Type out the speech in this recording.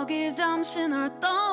여기 잠시 널 떠나